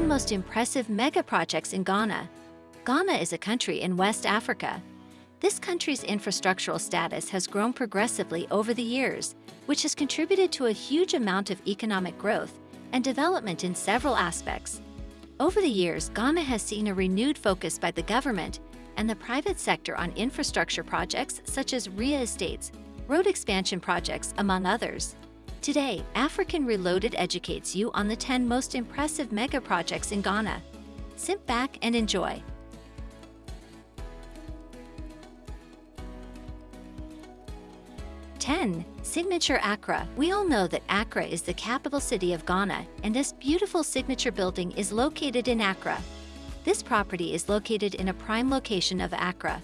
10 most impressive mega projects in Ghana. Ghana is a country in West Africa. This country's infrastructural status has grown progressively over the years, which has contributed to a huge amount of economic growth and development in several aspects. Over the years, Ghana has seen a renewed focus by the government and the private sector on infrastructure projects such as RIA estates, road expansion projects, among others. Today, African Reloaded educates you on the 10 most impressive mega projects in Ghana. Sit back and enjoy. Ten, Signature Accra. We all know that Accra is the capital city of Ghana, and this beautiful signature building is located in Accra. This property is located in a prime location of Accra.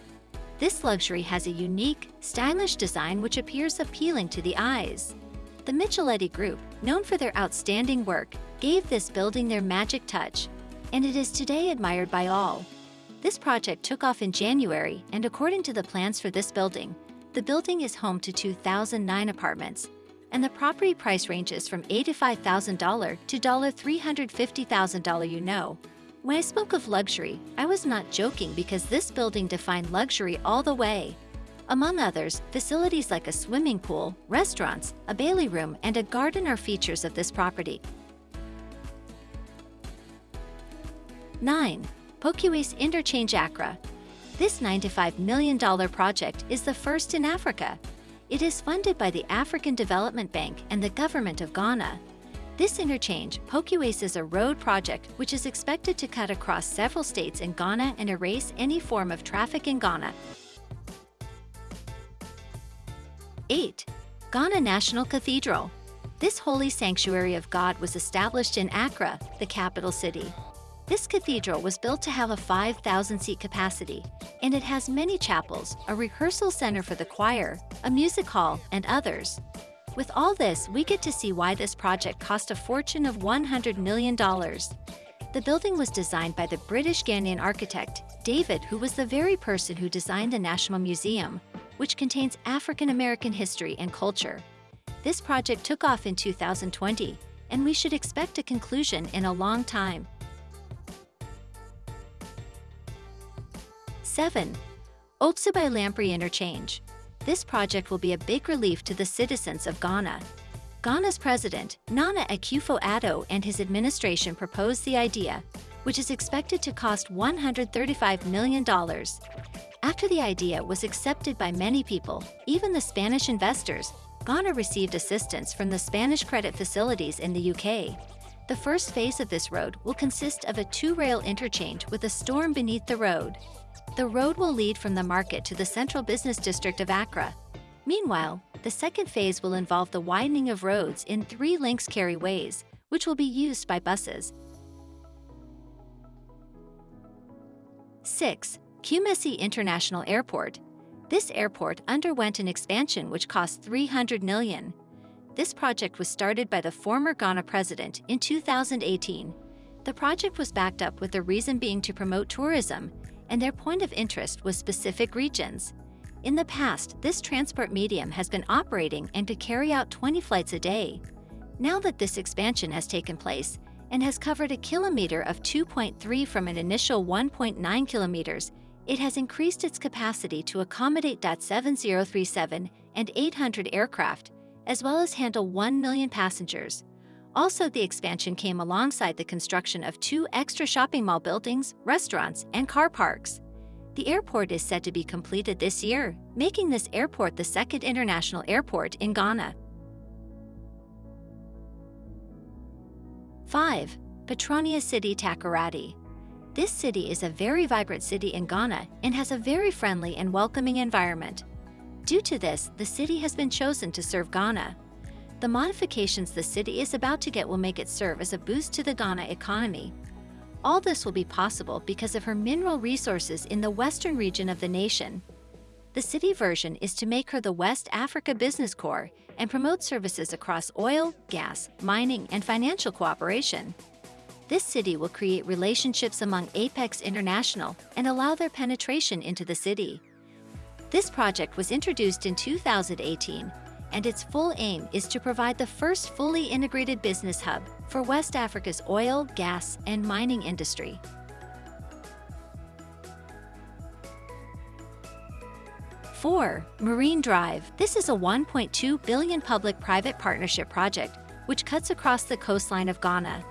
This luxury has a unique, stylish design which appears appealing to the eyes. The Micheletti Group, known for their outstanding work, gave this building their magic touch, and it is today admired by all. This project took off in January, and according to the plans for this building, the building is home to 2,009 apartments, and the property price ranges from $85,000 to $350,000 you know. When I spoke of luxury, I was not joking because this building defined luxury all the way. Among others, facilities like a swimming pool, restaurants, a Bailey room, and a garden are features of this property. 9. Pokuase Interchange Accra. This $95 million project is the first in Africa. It is funded by the African Development Bank and the government of Ghana. This interchange, Pokuase is a road project which is expected to cut across several states in Ghana and erase any form of traffic in Ghana. 8. Ghana National Cathedral. This holy sanctuary of God was established in Accra, the capital city. This cathedral was built to have a 5,000-seat capacity, and it has many chapels, a rehearsal center for the choir, a music hall, and others. With all this, we get to see why this project cost a fortune of $100 million. The building was designed by the British Ghanaian architect, David, who was the very person who designed the National Museum, which contains African American history and culture. This project took off in 2020, and we should expect a conclusion in a long time. 7. Obetsebi Lamptey Interchange. This project will be a big relief to the citizens of Ghana. Ghana's president, Nana Akufo-Addo and his administration proposed the idea, which is expected to cost $135 million. After the idea was accepted by many people, even the Spanish investors, Ghana received assistance from the Spanish credit facilities in the UK. The first phase of this road will consist of a two-rail interchange with a storm beneath the road. The road will lead from the market to the central business district of Accra. Meanwhile, the second phase will involve the widening of roads in three links carry ways, which will be used by buses. 6. Kumasi International Airport. This airport underwent an expansion which cost 300 million. This project was started by the former Ghana president in 2018. The project was backed up with the reason being to promote tourism, and their point of interest was specific regions. In the past, this transport medium has been operating and could carry out 20 flights a day. Now that this expansion has taken place and has covered a kilometer of 2.3 from an initial 1.9 kilometers, it has increased its capacity to accommodate .7037 and 800 aircraft, as well as handle 1 million passengers. Also, the expansion came alongside the construction of two extra shopping mall buildings, restaurants, and car parks. The airport is set to be completed this year, making this airport the second international airport in Ghana. 5. Petronia City Takoradi this city is a very vibrant city in Ghana and has a very friendly and welcoming environment. Due to this, the city has been chosen to serve Ghana. The modifications the city is about to get will make it serve as a boost to the Ghana economy. All this will be possible because of her mineral resources in the western region of the nation. The city version is to make her the West Africa Business Core and promote services across oil, gas, mining, and financial cooperation. This city will create relationships among Apex International and allow their penetration into the city. This project was introduced in 2018 and its full aim is to provide the first fully integrated business hub for West Africa's oil, gas, and mining industry. Four, Marine Drive. This is a 1.2 billion public-private partnership project which cuts across the coastline of Ghana.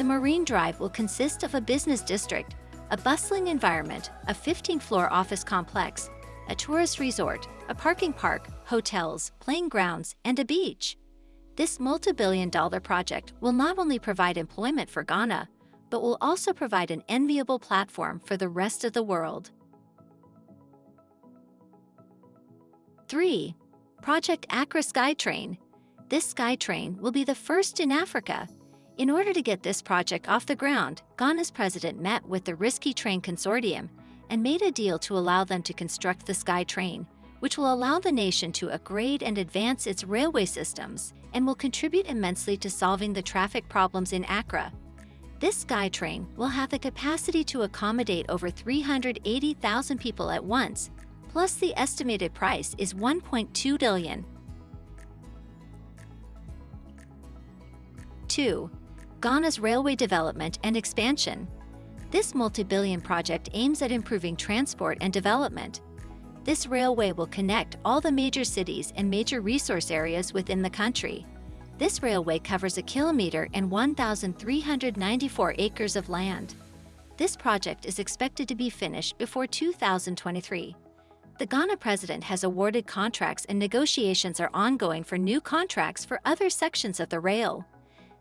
The Marine Drive will consist of a business district, a bustling environment, a 15-floor office complex, a tourist resort, a parking park, hotels, playing grounds, and a beach. This multi-billion dollar project will not only provide employment for Ghana, but will also provide an enviable platform for the rest of the world. 3. Project Accra SkyTrain. This SkyTrain will be the first in Africa in order to get this project off the ground, Ghana's president met with the Risky Train Consortium and made a deal to allow them to construct the Sky Train, which will allow the nation to upgrade and advance its railway systems and will contribute immensely to solving the traffic problems in Accra. This SkyTrain will have the capacity to accommodate over 380,000 people at once, plus the estimated price is 1.2 billion. 2. Ghana's railway development and expansion. This multi-billion project aims at improving transport and development. This railway will connect all the major cities and major resource areas within the country. This railway covers a kilometer and 1,394 acres of land. This project is expected to be finished before 2023. The Ghana president has awarded contracts and negotiations are ongoing for new contracts for other sections of the rail.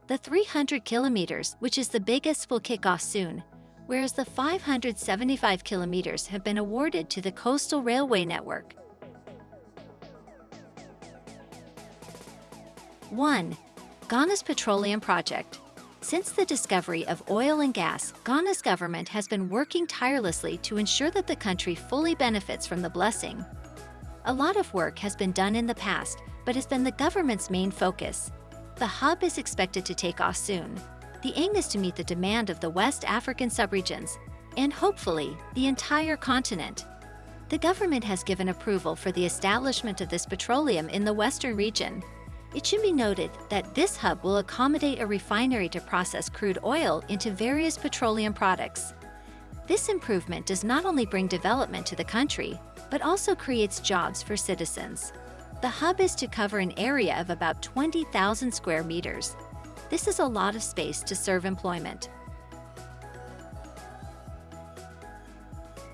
The 300 kilometers, which is the biggest, will kick off soon, whereas the 575 kilometers have been awarded to the Coastal Railway Network. 1. Ghana's Petroleum Project Since the discovery of oil and gas, Ghana's government has been working tirelessly to ensure that the country fully benefits from the blessing. A lot of work has been done in the past, but has been the government's main focus. The hub is expected to take off soon. The aim is to meet the demand of the West African subregions and hopefully the entire continent. The government has given approval for the establishment of this petroleum in the western region. It should be noted that this hub will accommodate a refinery to process crude oil into various petroleum products. This improvement does not only bring development to the country, but also creates jobs for citizens. The hub is to cover an area of about 20,000 square meters. This is a lot of space to serve employment.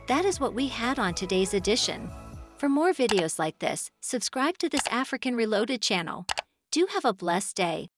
That is what we had on today's edition. For more videos like this, subscribe to this African Reloaded channel. Do have a blessed day.